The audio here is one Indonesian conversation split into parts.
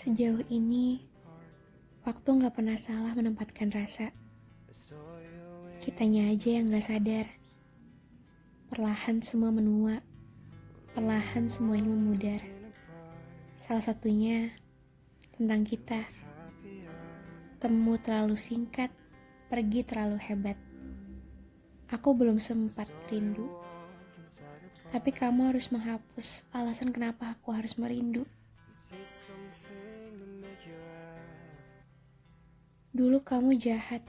Sejauh ini, waktu nggak pernah salah menempatkan rasa. Kitanya aja yang nggak sadar. Perlahan semua menua, perlahan semuanya memudar. Salah satunya tentang kita. Temu terlalu singkat, pergi terlalu hebat. Aku belum sempat rindu. Tapi kamu harus menghapus alasan kenapa aku harus merindu. Dulu kamu jahat,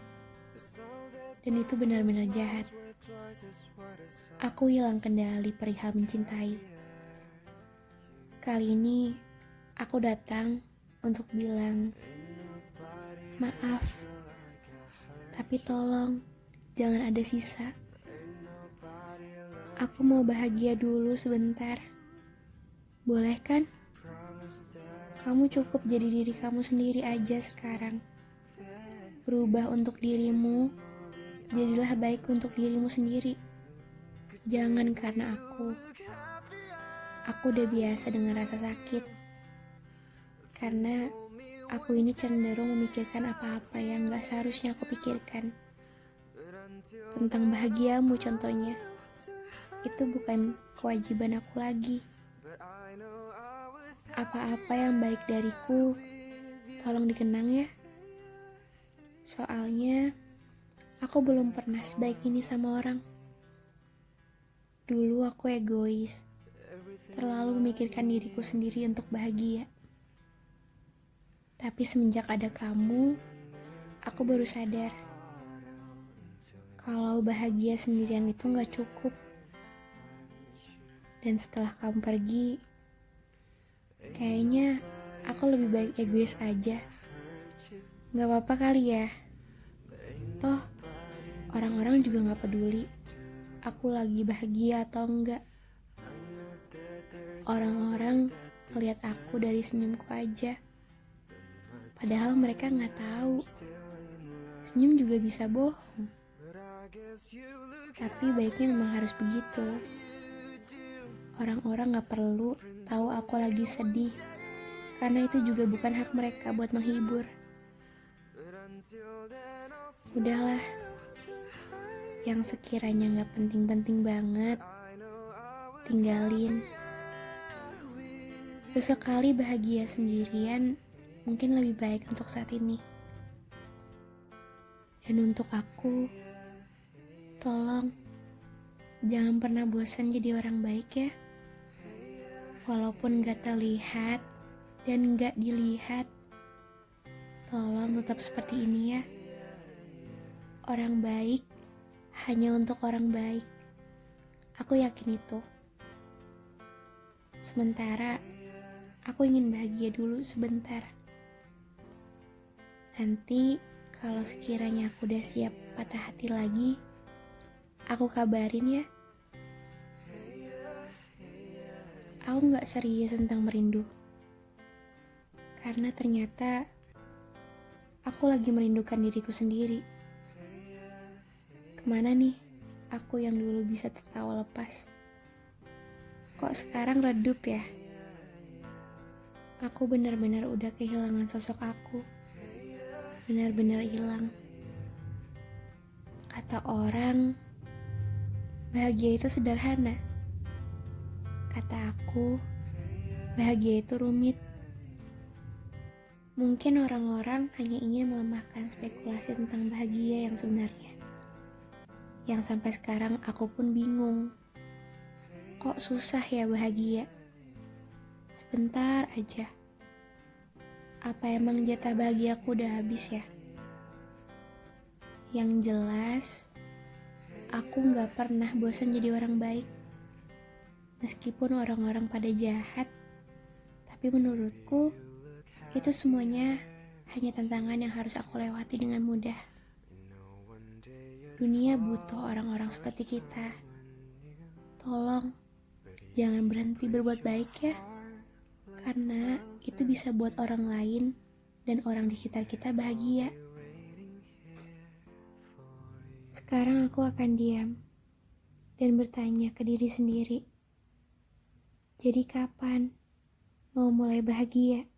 dan itu benar-benar jahat. Aku hilang kendali perihal mencintai. Kali ini aku datang untuk bilang maaf, tapi tolong jangan ada sisa. Aku mau bahagia dulu sebentar. Boleh kan? Kamu cukup jadi diri kamu sendiri aja sekarang. Berubah untuk dirimu, jadilah baik untuk dirimu sendiri. Jangan karena aku. Aku udah biasa dengan rasa sakit. Karena aku ini cenderung memikirkan apa-apa yang gak seharusnya aku pikirkan. Tentang bahagiamu contohnya. Itu bukan kewajiban aku lagi. Apa-apa yang baik dariku, tolong dikenang ya. Soalnya, aku belum pernah sebaik ini sama orang. Dulu aku egois, terlalu memikirkan diriku sendiri untuk bahagia. Tapi semenjak ada kamu, aku baru sadar kalau bahagia sendirian itu gak cukup. Dan setelah kamu pergi, kayaknya aku lebih baik egois aja. Gak apa-apa kali ya. Toh, orang-orang juga gak peduli aku lagi bahagia atau enggak. Orang-orang melihat aku dari senyumku aja. Padahal mereka nggak tahu. Senyum juga bisa bohong. Tapi baiknya memang harus begitu. Orang-orang gak perlu tahu aku lagi sedih. Karena itu juga bukan hak mereka buat menghibur. Udahlah, yang sekiranya gak penting-penting banget, tinggalin. Sesekali bahagia sendirian mungkin lebih baik untuk saat ini. Dan untuk aku, tolong jangan pernah bosan jadi orang baik ya. Walaupun gak terlihat dan gak dilihat, tolong tetap seperti ini ya. Orang baik hanya untuk orang baik. Aku yakin itu. Sementara aku ingin bahagia dulu sebentar. Nanti kalau sekiranya aku udah siap patah hati lagi, aku kabarin ya. Aku gak serius tentang merindu. Karena ternyata aku lagi merindukan diriku sendiri. Ke mana nih aku yang dulu bisa tertawa lepas? Kok sekarang redup ya? Aku benar-benar udah kehilangan sosok aku. Benar-benar hilang. Kata orang, bahagia itu sederhana. Kata aku, bahagia itu rumit. Mungkin orang-orang hanya ingin melemahkan spekulasi tentang bahagia yang sebenarnya yang sampai sekarang aku pun bingung. Kok susah ya bahagia? Sebentar aja. Apa emang jatah bahagiaku udah habis ya? Yang jelas, aku gak pernah bosan jadi orang baik. Meskipun orang-orang pada jahat, tapi menurutku itu semuanya hanya tantangan yang harus aku lewati dengan mudah. Dunia butuh orang-orang seperti kita. Tolong, jangan berhenti berbuat baik ya. Karena itu bisa buat orang lain dan orang di sekitar kita bahagia. Sekarang aku akan diam dan bertanya ke diri sendiri. Jadi kapan mau mulai bahagia.